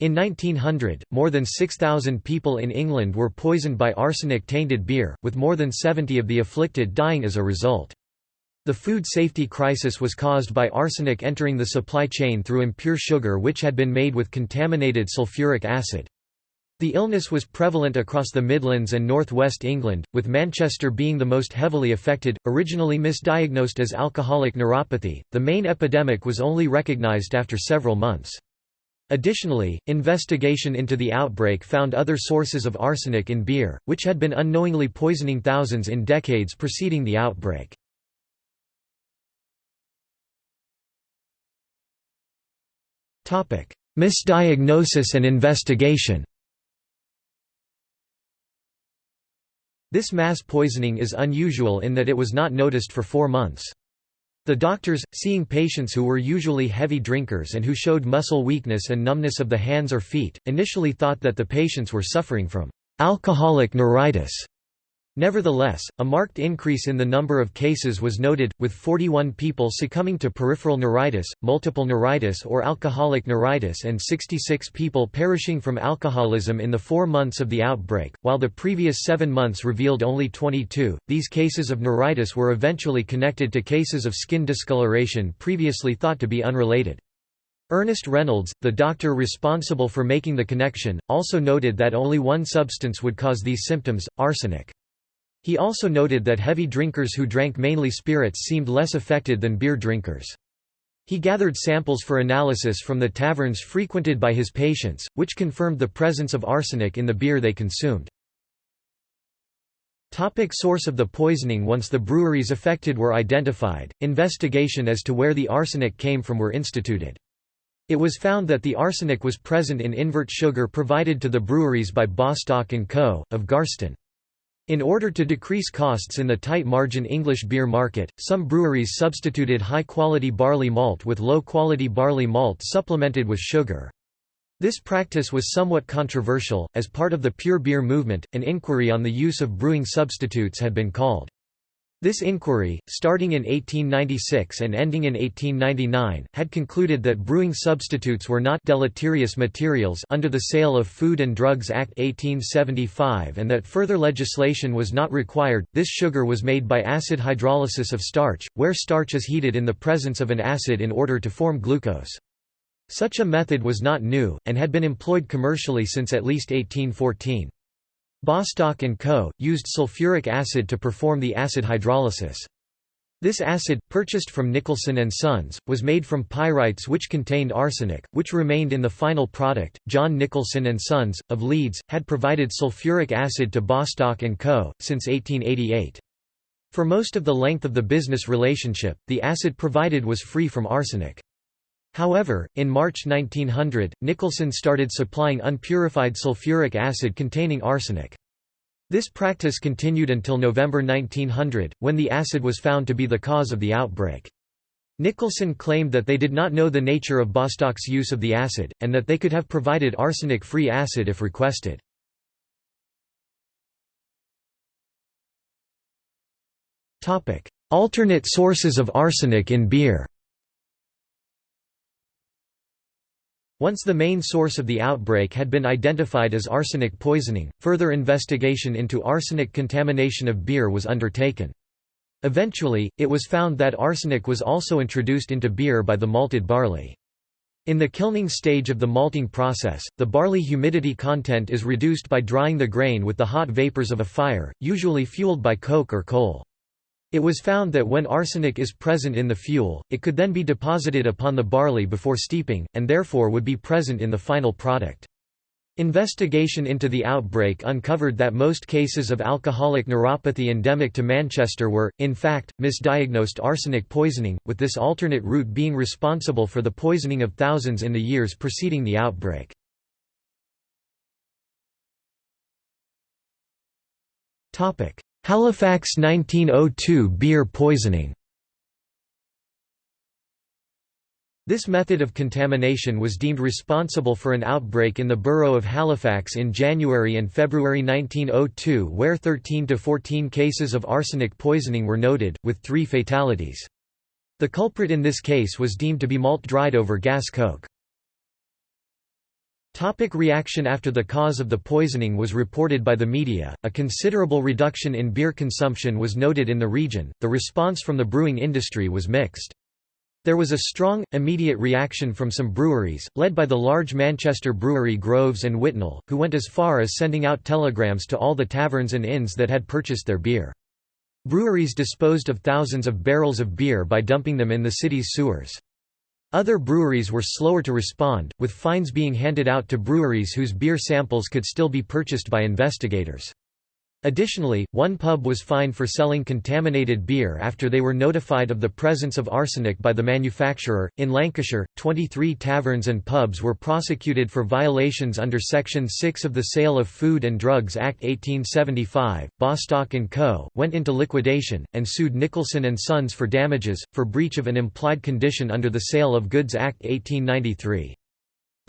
In 1900, more than 6,000 people in England were poisoned by arsenic-tainted beer, with more than 70 of the afflicted dying as a result. The food safety crisis was caused by arsenic entering the supply chain through impure sugar which had been made with contaminated sulfuric acid. The illness was prevalent across the Midlands and North West England, with Manchester being the most heavily affected. Originally misdiagnosed as alcoholic neuropathy, the main epidemic was only recognised after several months. Additionally, investigation into the outbreak found other sources of arsenic in beer, which had been unknowingly poisoning thousands in decades preceding the outbreak. Misdiagnosis and investigation This mass poisoning is unusual in that it was not noticed for four months. The doctors, seeing patients who were usually heavy drinkers and who showed muscle weakness and numbness of the hands or feet, initially thought that the patients were suffering from alcoholic neuritis. Nevertheless, a marked increase in the number of cases was noted, with 41 people succumbing to peripheral neuritis, multiple neuritis or alcoholic neuritis and 66 people perishing from alcoholism in the four months of the outbreak, while the previous seven months revealed only 22. These cases of neuritis were eventually connected to cases of skin discoloration previously thought to be unrelated. Ernest Reynolds, the doctor responsible for making the connection, also noted that only one substance would cause these symptoms, arsenic. He also noted that heavy drinkers who drank mainly spirits seemed less affected than beer drinkers. He gathered samples for analysis from the taverns frequented by his patients, which confirmed the presence of arsenic in the beer they consumed. Topic source of the poisoning Once the breweries affected were identified, investigation as to where the arsenic came from were instituted. It was found that the arsenic was present in invert sugar provided to the breweries by Bostock & Co., of Garston. In order to decrease costs in the tight margin English beer market, some breweries substituted high-quality barley malt with low-quality barley malt supplemented with sugar. This practice was somewhat controversial. As part of the pure beer movement, an inquiry on the use of brewing substitutes had been called. This inquiry, starting in 1896 and ending in 1899, had concluded that brewing substitutes were not deleterious materials under the Sale of Food and Drugs Act 1875 and that further legislation was not required. This sugar was made by acid hydrolysis of starch, where starch is heated in the presence of an acid in order to form glucose. Such a method was not new, and had been employed commercially since at least 1814. Bostock & Co., used sulfuric acid to perform the acid hydrolysis. This acid, purchased from Nicholson & Sons, was made from pyrites which contained arsenic, which remained in the final product. John Nicholson & Sons, of Leeds, had provided sulfuric acid to Bostock & Co., since 1888. For most of the length of the business relationship, the acid provided was free from arsenic. However, in March 1900, Nicholson started supplying unpurified sulfuric acid containing arsenic. This practice continued until November 1900, when the acid was found to be the cause of the outbreak. Nicholson claimed that they did not know the nature of Bostock's use of the acid, and that they could have provided arsenic-free acid if requested. Alternate sources of arsenic in beer Once the main source of the outbreak had been identified as arsenic poisoning, further investigation into arsenic contamination of beer was undertaken. Eventually, it was found that arsenic was also introduced into beer by the malted barley. In the kilning stage of the malting process, the barley humidity content is reduced by drying the grain with the hot vapors of a fire, usually fueled by coke or coal. It was found that when arsenic is present in the fuel, it could then be deposited upon the barley before steeping, and therefore would be present in the final product. Investigation into the outbreak uncovered that most cases of alcoholic neuropathy endemic to Manchester were, in fact, misdiagnosed arsenic poisoning, with this alternate route being responsible for the poisoning of thousands in the years preceding the outbreak. Halifax 1902 beer poisoning This method of contamination was deemed responsible for an outbreak in the borough of Halifax in January and February 1902 where 13 to 14 cases of arsenic poisoning were noted, with three fatalities. The culprit in this case was deemed to be malt dried over gas coke. Topic reaction After the cause of the poisoning was reported by the media, a considerable reduction in beer consumption was noted in the region. The response from the brewing industry was mixed. There was a strong, immediate reaction from some breweries, led by the large Manchester brewery Groves and Whitnall, who went as far as sending out telegrams to all the taverns and inns that had purchased their beer. Breweries disposed of thousands of barrels of beer by dumping them in the city's sewers. Other breweries were slower to respond, with fines being handed out to breweries whose beer samples could still be purchased by investigators. Additionally, one pub was fined for selling contaminated beer after they were notified of the presence of arsenic by the manufacturer. In Lancashire, 23 taverns and pubs were prosecuted for violations under Section 6 of the Sale of Food and Drugs Act 1875. Bostock and Co. went into liquidation and sued Nicholson and Sons for damages for breach of an implied condition under the Sale of Goods Act 1893.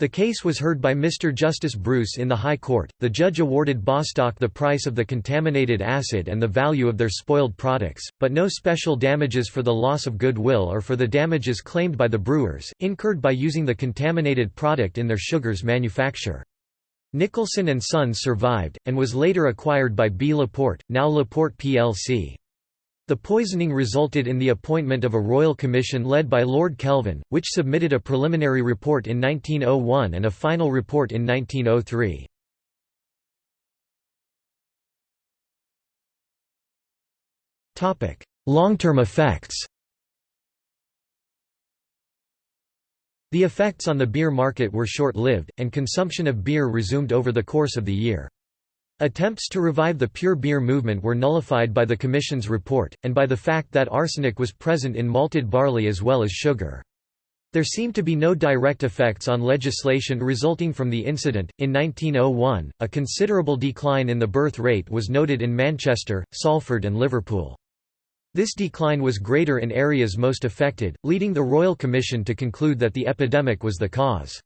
The case was heard by Mr. Justice Bruce in the High Court. The judge awarded Bostock the price of the contaminated acid and the value of their spoiled products, but no special damages for the loss of goodwill or for the damages claimed by the brewers, incurred by using the contaminated product in their sugars manufacture. Nicholson and Sons survived, and was later acquired by B. Laporte, now Laporte plc. The poisoning resulted in the appointment of a royal commission led by Lord Kelvin, which submitted a preliminary report in 1901 and a final report in 1903. Long-term effects The effects on the beer market were short-lived, and consumption of beer resumed over the course of the year. Attempts to revive the pure beer movement were nullified by the Commission's report, and by the fact that arsenic was present in malted barley as well as sugar. There seemed to be no direct effects on legislation resulting from the incident. In 1901, a considerable decline in the birth rate was noted in Manchester, Salford, and Liverpool. This decline was greater in areas most affected, leading the Royal Commission to conclude that the epidemic was the cause.